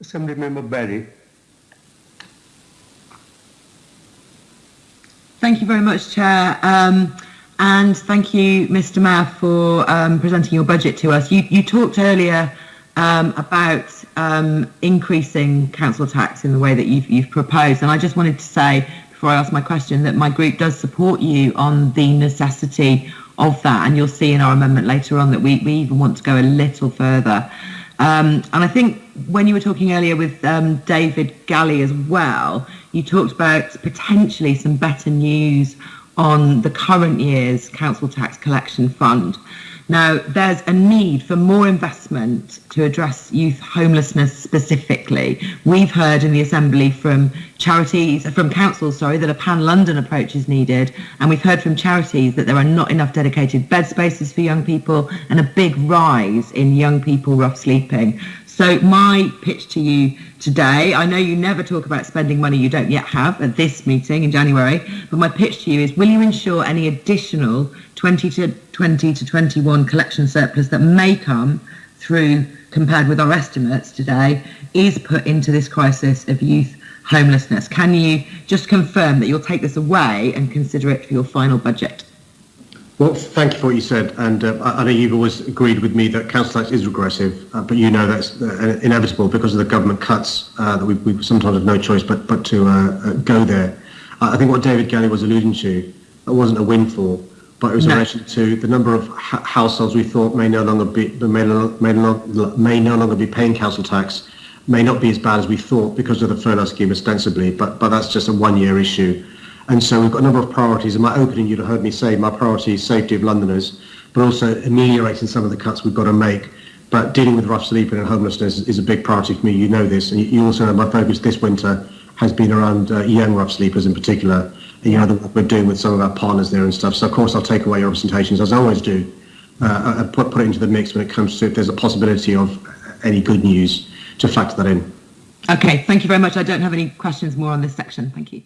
Assembly Member Berry. Thank you very much, Chair. Um, and thank you, Mr Mayor, for um, presenting your budget to us. You, you talked earlier um, about um, increasing council tax in the way that you've, you've proposed. And I just wanted to say, before I ask my question, that my group does support you on the necessity of that. And you'll see in our amendment later on that we, we even want to go a little further. Um, and I think when you were talking earlier with um, David Gallie as well, you talked about potentially some better news on the current year's council tax collection fund. Now, there's a need for more investment to address youth homelessness specifically. We've heard in the Assembly from charities, uh, from councils, sorry, that a pan-London approach is needed, and we've heard from charities that there are not enough dedicated bed spaces for young people and a big rise in young people rough sleeping. So my pitch to you today, I know you never talk about spending money you don't yet have at this meeting in January, but my pitch to you is will you ensure any additional 20 to 20 to 21 collection surplus that may come through compared with our estimates today is put into this crisis of youth homelessness. Can you just confirm that you'll take this away and consider it for your final budget? Well, thank you for what you said, and uh, I know you've always agreed with me that council tax is regressive, uh, but you know that's uh, inevitable because of the government cuts uh, that we, we, sometimes have no choice but but to uh, uh, go there. I think what David Gallie was alluding to, it wasn't a windfall, but it was no. in relation to the number of ha households we thought may no longer be may no, may, no, may no longer be paying council tax, may not be as bad as we thought because of the furlough scheme ostensibly, but but that's just a one-year issue. And so we've got a number of priorities. In my opening, you'd have heard me say my priority is safety of Londoners, but also ameliorating some of the cuts we've got to make. But dealing with rough sleeping and homelessness is a big priority for me. You know this, and you also know my focus this winter has been around uh, young rough sleepers in particular. And you know the work we're doing with some of our partners there and stuff. So of course I'll take away your representations as I always do, uh, and put put it into the mix when it comes to if there's a possibility of any good news to factor that in. Okay, thank you very much. I don't have any questions more on this section. Thank you.